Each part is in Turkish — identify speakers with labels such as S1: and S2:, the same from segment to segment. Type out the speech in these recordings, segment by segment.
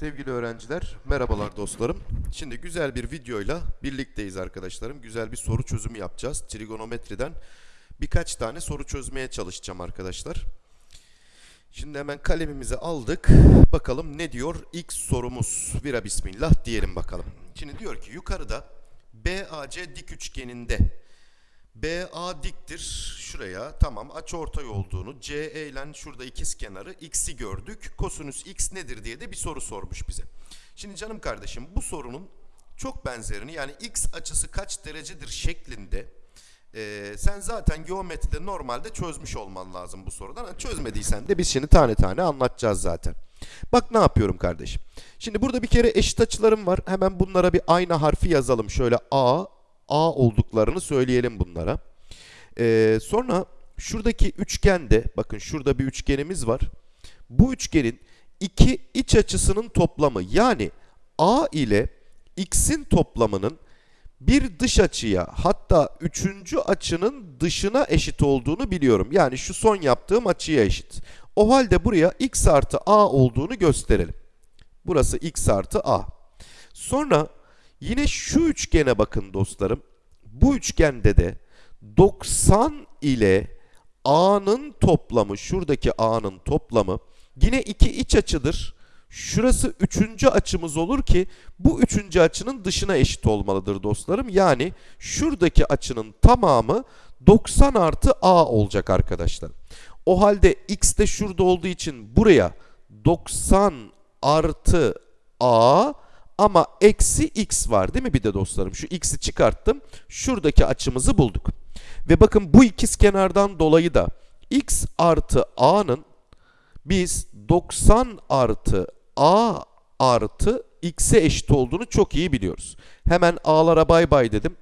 S1: Sevgili öğrenciler, merhabalar dostlarım. Şimdi güzel bir videoyla birlikteyiz arkadaşlarım. Güzel bir soru çözümü yapacağız. Trigonometriden birkaç tane soru çözmeye çalışacağım arkadaşlar. Şimdi hemen kalemimizi aldık. Bakalım ne diyor ilk sorumuz. Vira bismillah diyelim bakalım. Şimdi diyor ki yukarıda BAC dik üçgeninde BA diktir. Şuraya tamam açıortay olduğunu, CE ile şurada ikiz kenarı x'i gördük. Kosinüs x nedir diye de bir soru sormuş bize. Şimdi canım kardeşim bu sorunun çok benzerini yani x açısı kaç derecedir şeklinde e, sen zaten geometride normalde çözmüş olman lazım bu sorudan. Çözmediysen de biz şimdi tane tane anlatacağız zaten. Bak ne yapıyorum kardeşim. Şimdi burada bir kere eşit açılarım var. Hemen bunlara bir ayna harfi yazalım. Şöyle A, A olduklarını söyleyelim bunlara. Ee, sonra şuradaki üçgende bakın şurada bir üçgenimiz var. Bu üçgenin iki iç açısının toplamı yani A ile X'in toplamının bir dış açıya hatta üçüncü açının dışına eşit olduğunu biliyorum. Yani şu son yaptığım açıya eşit. O halde buraya x artı a olduğunu gösterelim. Burası x artı a. Sonra yine şu üçgene bakın dostlarım. Bu üçgende de 90 ile a'nın toplamı, şuradaki a'nın toplamı yine iki iç açıdır. Şurası üçüncü açımız olur ki bu üçüncü açının dışına eşit olmalıdır dostlarım. Yani şuradaki açının tamamı 90 artı a olacak arkadaşlar. O halde x de şurada olduğu için buraya 90 artı a ama eksi x var değil mi bir de dostlarım? Şu x'i çıkarttım. Şuradaki açımızı bulduk. Ve bakın bu ikiz kenardan dolayı da x artı a'nın biz 90 artı a artı x'e eşit olduğunu çok iyi biliyoruz. Hemen a'lara bay bay dedim.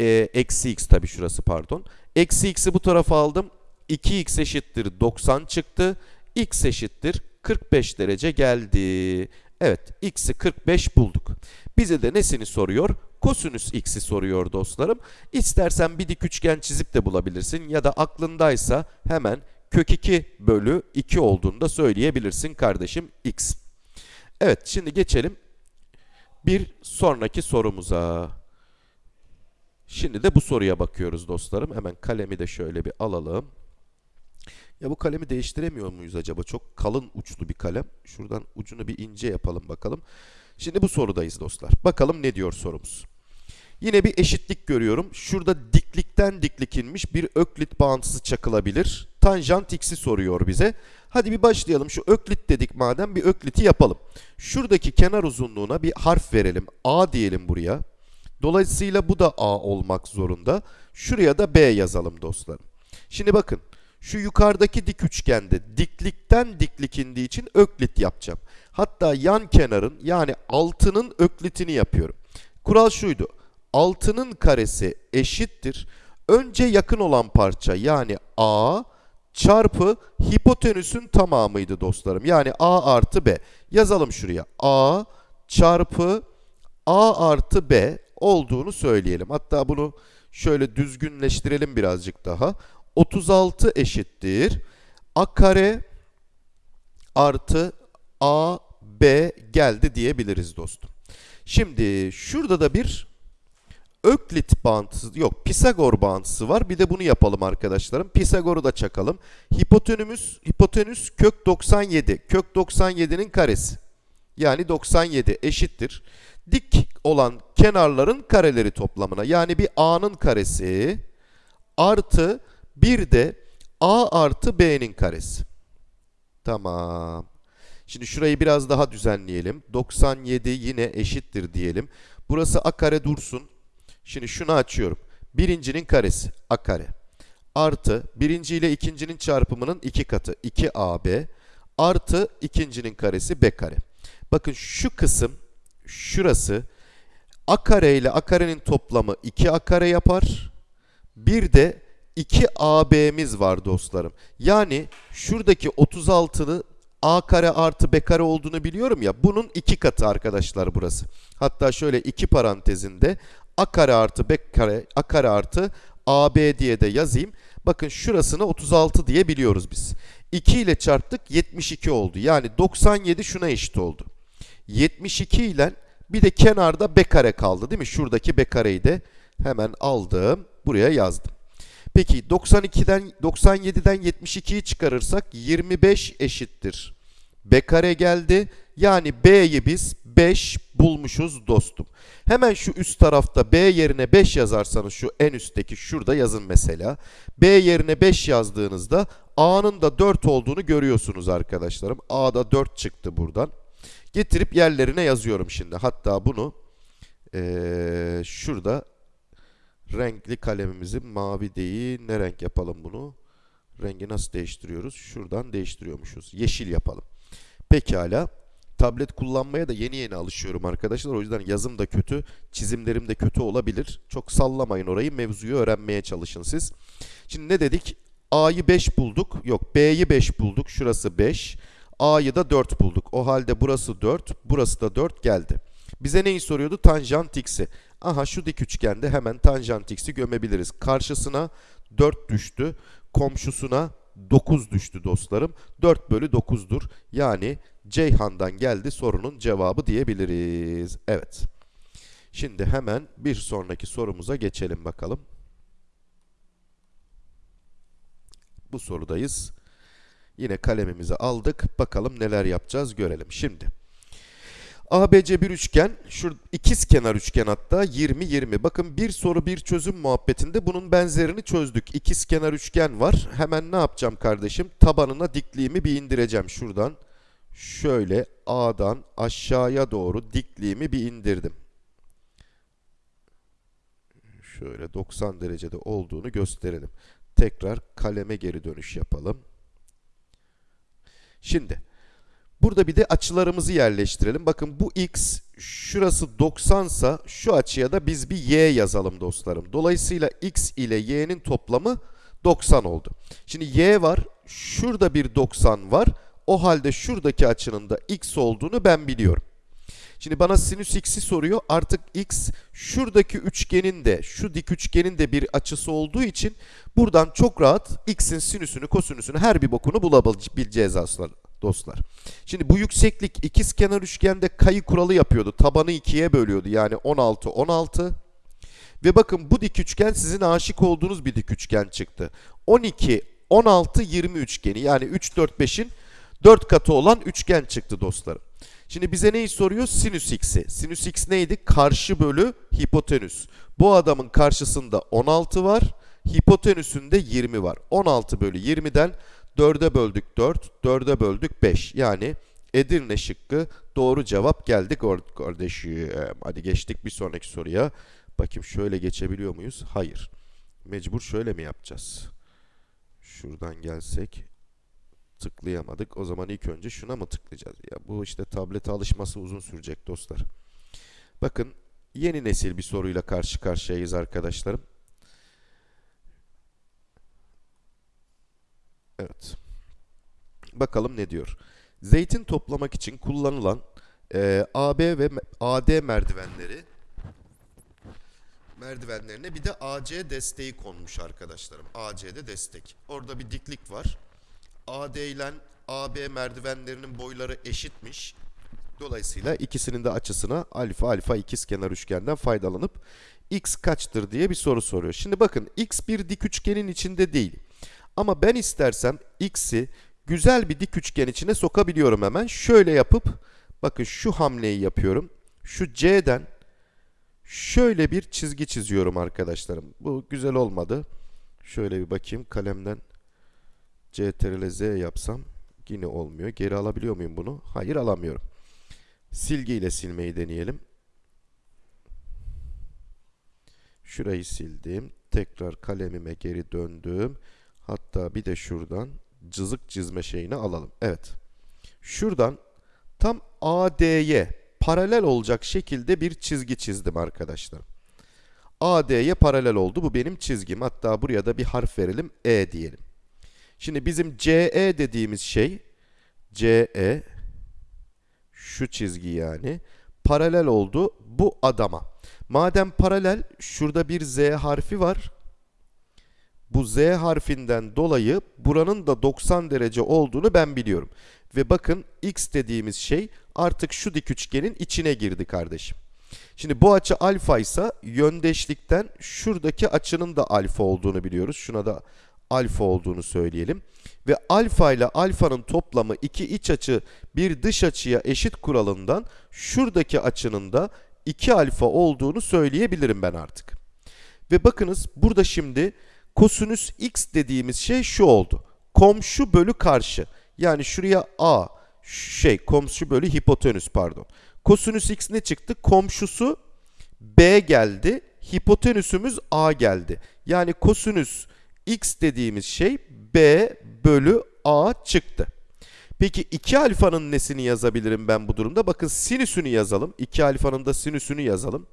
S1: Ee, eksi x tabi şurası pardon. Eksi x'i bu tarafa aldım. 2x eşittir 90 çıktı. x eşittir 45 derece geldi. Evet x'i 45 bulduk. Bize de nesini soruyor? Kosinüs x'i soruyor dostlarım. İstersen bir dik üçgen çizip de bulabilirsin ya da aklındaysa hemen kök 2 bölü 2 olduğunu da söyleyebilirsin kardeşim x. Evet şimdi geçelim bir sonraki sorumuza. Şimdi de bu soruya bakıyoruz dostlarım. Hemen kalemi de şöyle bir alalım. Ya bu kalemi değiştiremiyor muyuz acaba? Çok kalın uçlu bir kalem. Şuradan ucunu bir ince yapalım bakalım. Şimdi bu sorudayız dostlar. Bakalım ne diyor sorumuz. Yine bir eşitlik görüyorum. Şurada diklikten diklik inmiş bir öklit bağıntısı çakılabilir. Tanjant x'i soruyor bize. Hadi bir başlayalım. Şu öklit dedik madem bir ökliti yapalım. Şuradaki kenar uzunluğuna bir harf verelim. A diyelim buraya. Dolayısıyla bu da A olmak zorunda. Şuraya da B yazalım dostlarım. Şimdi bakın. Şu yukarıdaki dik üçgende diklikten diklik indiği için öklit yapacağım. Hatta yan kenarın yani altının öklitini yapıyorum. Kural şuydu. Altının karesi eşittir. Önce yakın olan parça yani A çarpı hipotenüsün tamamıydı dostlarım. Yani A artı B. Yazalım şuraya. A çarpı A artı B olduğunu söyleyelim. Hatta bunu şöyle düzgünleştirelim birazcık daha. 36 eşittir. A kare artı A B geldi diyebiliriz dostum. Şimdi şurada da bir Öklit bağıntısı yok Pisagor bağıntısı var. Bir de bunu yapalım arkadaşlarım. Pisagor'u da çakalım. Hipotenüs hipotenüs kök 97. Kök 97'nin karesi. Yani 97 eşittir. Dik olan kenarların kareleri toplamına. Yani bir A'nın karesi artı bir de A artı B'nin karesi. Tamam. Şimdi şurayı biraz daha düzenleyelim. 97 yine eşittir diyelim. Burası A kare dursun. Şimdi şunu açıyorum. Birincinin karesi a kare artı birinci ile ikincinin çarpımının iki katı 2ab artı ikincinin karesi b kare. Bakın şu kısım şurası a kare ile a karenin toplamı 2a kare yapar. Bir de 2ab'miz var dostlarım. Yani şuradaki 36'lı a kare artı b kare olduğunu biliyorum ya. Bunun iki katı arkadaşlar burası. Hatta şöyle iki parantezinde a kare artı b kare a kare artı ab diye de yazayım. Bakın şurasını 36 diye biliyoruz biz. 2 ile çarptık 72 oldu. Yani 97 şuna eşit oldu. 72 ile bir de kenarda b kare kaldı değil mi? Şuradaki b kareyi de hemen aldım. Buraya yazdım. Peki 92'den 97'den 72'yi çıkarırsak 25 eşittir. B kare geldi. Yani B'yi biz 5 bulmuşuz dostum. Hemen şu üst tarafta B yerine 5 yazarsanız şu en üstteki şurada yazın mesela. B yerine 5 yazdığınızda A'nın da 4 olduğunu görüyorsunuz arkadaşlarım. A'da 4 çıktı buradan. Getirip yerlerine yazıyorum şimdi. Hatta bunu ee, şurada renkli kalemimizi mavi değil ne renk yapalım bunu? Rengi nasıl değiştiriyoruz? Şuradan değiştiriyormuşuz. Yeşil yapalım. Pekala. Tablet kullanmaya da yeni yeni alışıyorum arkadaşlar. O yüzden yazım da kötü, çizimlerim de kötü olabilir. Çok sallamayın orayı. Mevzuyu öğrenmeye çalışın siz. Şimdi ne dedik? A'yı 5 bulduk. Yok B'yi 5 bulduk. Şurası 5. A'yı da 4 bulduk. O halde burası 4, burası da 4 geldi. Bize neyi soruyordu? Tanjant x'i. Aha şu dik üçgende hemen tanjant x'i gömebiliriz. Karşısına 4 düştü. Komşusuna 9 düştü dostlarım. 4 bölü 9'dur. Yani Ceyhan'dan geldi sorunun cevabı diyebiliriz. Evet. Şimdi hemen bir sonraki sorumuza geçelim bakalım. Bu sorudayız. Yine kalemimizi aldık. Bakalım neler yapacağız görelim. Şimdi ABC bir üçgen, şu ikiz kenar üçgen hatta 20 20. Bakın bir soru bir çözüm muhabbetinde bunun benzerini çözdük. İkiz kenar üçgen var. Hemen ne yapacağım kardeşim? Tabanına dikliğimi bir indireceğim şuradan. Şöyle A'dan aşağıya doğru dikliğimi bir indirdim. Şöyle 90 derecede olduğunu gösterelim. Tekrar kaleme geri dönüş yapalım. Şimdi burada bir de açılarımızı yerleştirelim. Bakın bu x şurası 90 sa şu açıya da biz bir y yazalım dostlarım. Dolayısıyla x ile y'nin toplamı 90 oldu. Şimdi y var. Şurada bir 90 var. O halde şuradaki açının da x olduğunu ben biliyorum. Şimdi bana sinüs x'i soruyor. Artık x şuradaki üçgenin de şu dik üçgenin de bir açısı olduğu için buradan çok rahat x'in sinüsünü, kosinüsünü her bir bokunu bulabileceğiz aslında dostlar. Şimdi bu yükseklik ikiz kenar üçgende kayı kuralı yapıyordu. Tabanı ikiye bölüyordu. Yani 16 16. Ve bakın bu dik üçgen sizin aşık olduğunuz bir dik üçgen çıktı. 12 16 20 üçgeni yani 3 4 5'in 4 katı olan üçgen çıktı dostlarım. Şimdi bize neyi soruyor? Sinüs x'i. Sinüs x neydi? Karşı bölü hipotenüs. Bu adamın karşısında 16 var. Hipotenüsünde 20 var. 16 bölü 20'den 4'e böldük 4, 4'e böldük 5. Yani Edirne şıkkı doğru cevap geldi kardeşim. Hadi geçtik bir sonraki soruya. Bakayım şöyle geçebiliyor muyuz? Hayır. Mecbur şöyle mi yapacağız? Şuradan gelsek tıklayamadık. O zaman ilk önce şuna mı tıklayacağız? Ya bu işte tablete alışması uzun sürecek dostlar. Bakın yeni nesil bir soruyla karşı karşıyayız arkadaşlarım. Evet. Bakalım ne diyor. Zeytin toplamak için kullanılan e, AB ve AD merdivenleri merdivenlerine bir de AC desteği konmuş arkadaşlarım. AC'de destek. Orada bir diklik var. AD ile AB merdivenlerinin boyları eşitmiş. Dolayısıyla ikisinin de açısına alfa alfa ikizkenar üçgenden faydalanıp x kaçtır diye bir soru soruyor. Şimdi bakın x bir dik üçgenin içinde değil. Ama ben istersem x'i güzel bir dik üçgen içine sokabiliyorum hemen. Şöyle yapıp bakın şu hamleyi yapıyorum. Şu C'den şöyle bir çizgi çiziyorum arkadaşlarım. Bu güzel olmadı. Şöyle bir bakayım kalemden CTRL Z yapsam yine olmuyor. Geri alabiliyor muyum bunu? Hayır alamıyorum. Silgi ile silmeyi deneyelim. Şurayı sildim. Tekrar kalemime geri döndüm. Hatta bir de şuradan cızık çizme şeyini alalım. Evet. Şuradan tam AD'ye paralel olacak şekilde bir çizgi çizdim arkadaşlar. AD'ye paralel oldu. Bu benim çizgim. Hatta buraya da bir harf verelim. E diyelim. Şimdi bizim CE dediğimiz şey CE şu çizgi yani paralel oldu bu adama. Madem paralel şurada bir Z harfi var. Bu Z harfinden dolayı buranın da 90 derece olduğunu ben biliyorum. Ve bakın x dediğimiz şey artık şu dik üçgenin içine girdi kardeşim. Şimdi bu açı alfa ise yöndeşlikten şuradaki açının da alfa olduğunu biliyoruz. Şuna da alfa olduğunu söyleyelim. Ve alfa ile alfanın toplamı iki iç açı bir dış açıya eşit kuralından şuradaki açının da 2 alfa olduğunu söyleyebilirim ben artık. Ve bakınız burada şimdi kosinüs x dediğimiz şey şu oldu. Komşu bölü karşı. Yani şuraya a şey komşu bölü hipotenüs pardon. Kosinüs x ne çıktı? Komşusu b geldi. Hipotenüsümüz a geldi. Yani kosinüs x dediğimiz şey b bölü a çıktı. Peki 2 alfanın nesini yazabilirim ben bu durumda? Bakın sinüsünü yazalım. 2 alfanın da sinüsünü yazalım.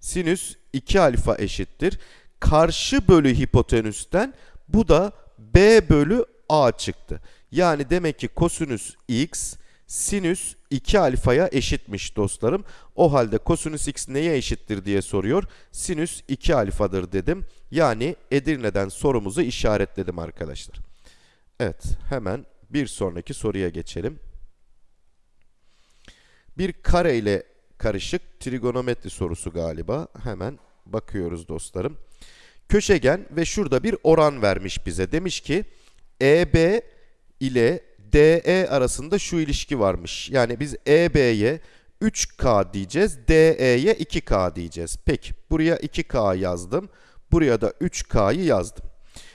S1: Sinüs 2 alfa eşittir. Karşı bölü hipotenüsten bu da b bölü a çıktı. Yani demek ki kosinüs x sinüs 2 alfaya eşitmiş dostlarım. O halde kosinüs x neye eşittir diye soruyor. Sinüs 2 alfadır dedim. Yani Edirne'den sorumuzu işaretledim arkadaşlar. Evet hemen bir sonraki soruya geçelim. Bir kare ile karışık trigonometri sorusu galiba. Hemen bakıyoruz dostlarım. Köşegen ve şurada bir oran vermiş bize. Demiş ki EB ile DE arasında şu ilişki varmış. Yani biz EB'ye 3K diyeceğiz, DE'ye 2K diyeceğiz. Peki buraya 2K yazdım. Buraya da 3K'yı yazdım.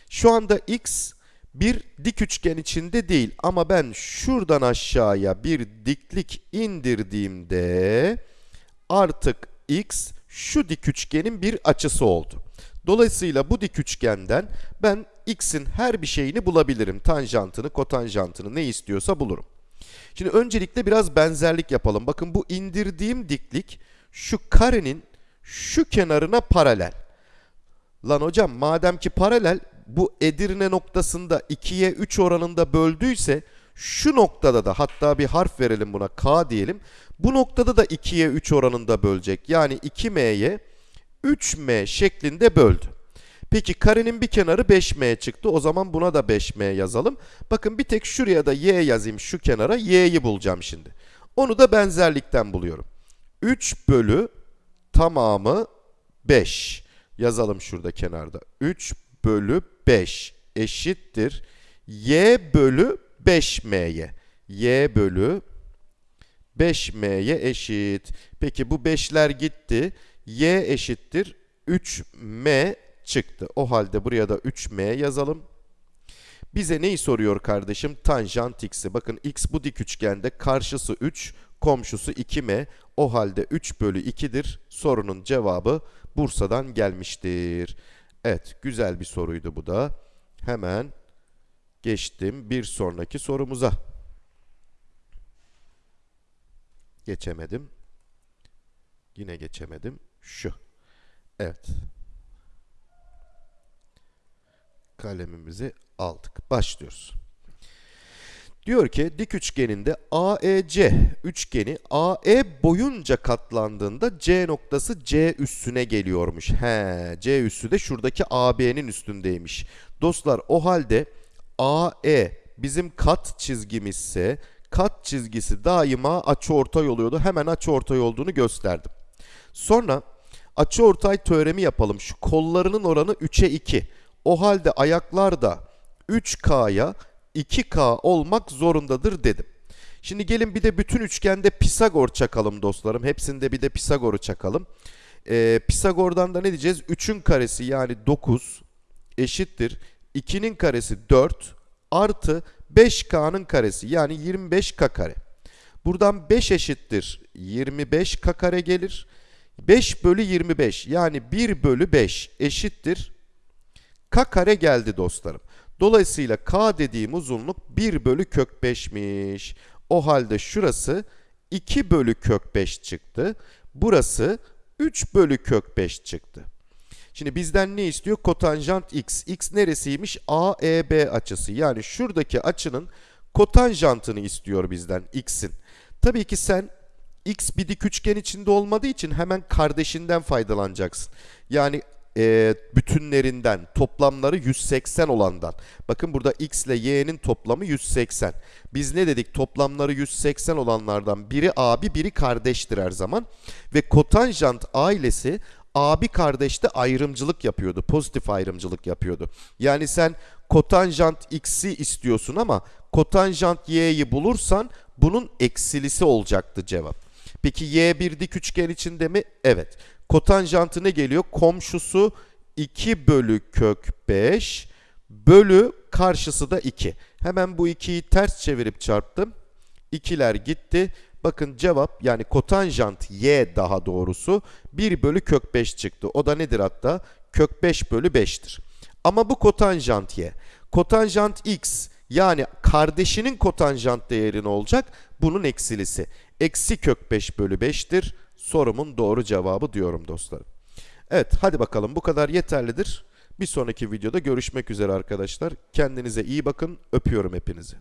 S1: Şu anda X bir dik üçgen içinde değil ama ben şuradan aşağıya bir diklik indirdiğimde artık x şu dik üçgenin bir açısı oldu. Dolayısıyla bu dik üçgenden ben x'in her bir şeyini bulabilirim. Tanjantını, kotanjantını ne istiyorsa bulurum. Şimdi öncelikle biraz benzerlik yapalım. Bakın bu indirdiğim diklik şu karenin şu kenarına paralel. Lan hocam madem ki paralel bu Edirne noktasında 2'ye 3 oranında böldüyse şu noktada da hatta bir harf verelim buna K diyelim. Bu noktada da 2'ye 3 oranında bölecek. Yani 2m'ye 3m şeklinde böldü. Peki karenin bir kenarı 5m çıktı. O zaman buna da 5m yazalım. Bakın bir tek şuraya da y yazayım şu kenara. y'yi bulacağım şimdi. Onu da benzerlikten buluyorum. 3 bölü tamamı 5. Yazalım şurada kenarda. 3 bölü 5 eşittir. y bölü 5m'ye. y bölü 5m'ye eşit. Peki bu 5'ler gitti. Y eşittir 3m çıktı. O halde buraya da 3m yazalım. Bize neyi soruyor kardeşim? Tanjant x'i. Bakın x bu dik üçgende karşısı 3, komşusu 2m. O halde 3 bölü 2'dir. Sorunun cevabı Bursa'dan gelmiştir. Evet, güzel bir soruydu bu da. Hemen geçtim bir sonraki sorumuza. Geçemedim. Yine geçemedim. Şu. Evet. Kalemimizi aldık. Başlıyoruz. Diyor ki dik üçgeninde AEC üçgeni AE boyunca katlandığında C noktası C üssüne geliyormuş. He, C üssü de şuradaki AB'nin üstündeymiş. Dostlar o halde AE bizim kat çizgimizse kat çizgisi daima açıortay oluyordu. Hemen açıortay olduğunu gösterdim. Sonra açıortay teoremi yapalım. Şu kollarının oranı 3'e 2. O halde ayaklar da 3K'ya 2K olmak zorundadır dedim. Şimdi gelin bir de bütün üçgende Pisagor çakalım dostlarım. Hepsinde bir de Pisagor'u çakalım. Ee, Pisagor'dan da ne diyeceğiz? 3'ün karesi yani 9 eşittir. 2'nin karesi 4 artı 5K'nın karesi yani 25K kare. Buradan 5 eşittir 25K kare gelir. 5 bölü 25 yani 1 bölü 5 eşittir K kare geldi dostlarım. Dolayısıyla K dediğim uzunluk 1 bölü kök 5'miş. O halde şurası 2 bölü kök 5 çıktı. Burası 3 bölü kök 5 çıktı. Şimdi bizden ne istiyor? Kotanjant x. x neresiymiş? AEB açısı. Yani şuradaki açının kotanjantını istiyor bizden x'in. Tabii ki sen x bir dik üçgen içinde olmadığı için hemen kardeşinden faydalanacaksın. Yani e, bütünlerinden toplamları 180 olandan. Bakın burada x ile y'nin toplamı 180. Biz ne dedik? Toplamları 180 olanlardan biri abi biri kardeştir her zaman. Ve kotanjant ailesi abi kardeşte ayrımcılık yapıyordu. Pozitif ayrımcılık yapıyordu. Yani sen kotanjant x'i istiyorsun ama kotanjant y'yi bulursan bunun eksilisi olacaktı cevap. Peki y bir dik üçgen içinde mi? Evet. Kotanjantı ne geliyor? Komşusu 2 bölü kök 5 bölü karşısı da 2. Hemen bu 2'yi ters çevirip çarptım. 2'ler gitti. Bakın cevap yani kotanjant y daha doğrusu 1 bölü kök 5 çıktı. O da nedir hatta? Kök 5 bölü 5'tir. Ama bu kotanjant y. Kotanjant x yani kardeşinin kotanjant değeri ne olacak? Bunun eksilisi. Eksi kök 5 bölü 5'tir. Sorumun doğru cevabı diyorum dostlarım. Evet hadi bakalım bu kadar yeterlidir. Bir sonraki videoda görüşmek üzere arkadaşlar. Kendinize iyi bakın. Öpüyorum hepinizi.